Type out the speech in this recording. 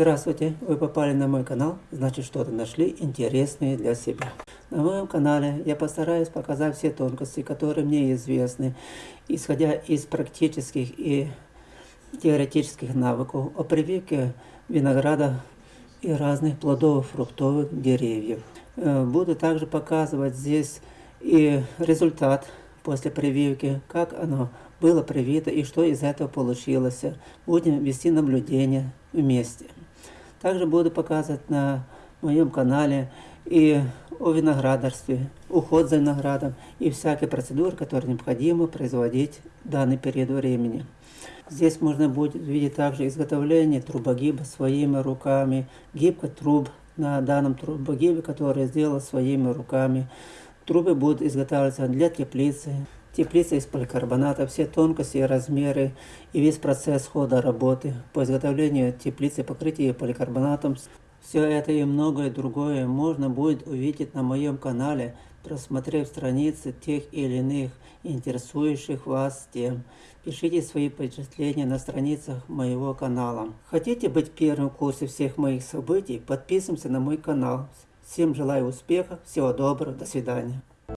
Здравствуйте, вы попали на мой канал, значит что-то нашли интересное для себя. На моем канале я постараюсь показать все тонкости, которые мне известны, исходя из практических и теоретических навыков о прививке винограда и разных плодовых фруктовых деревьев. Э, буду также показывать здесь и результат после прививки, как оно было привито и что из этого получилось. Будем вести наблюдение вместе. Также буду показывать на моем канале и о виноградарстве, уход за виноградом и всякие процедуры, которые необходимо производить в данный период времени. Здесь можно будет видеть также изготовление трубогиба своими руками, гибко труб на данном трубогибе, который сделал своими руками. Трубы будут изготавливаться для теплицы, теплица из поликарбоната, все тонкости и размеры и весь процесс хода работы по изготовлению теплицы, покрытия поликарбонатом. Все это и многое другое можно будет увидеть на моем канале, просмотрев страницы тех или иных интересующих вас тем. Пишите свои впечатления на страницах моего канала. Хотите быть первым в курсе всех моих событий? Подписываемся на мой канал. Всем желаю успеха, всего доброго, до свидания.